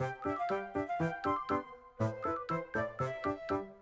どっち?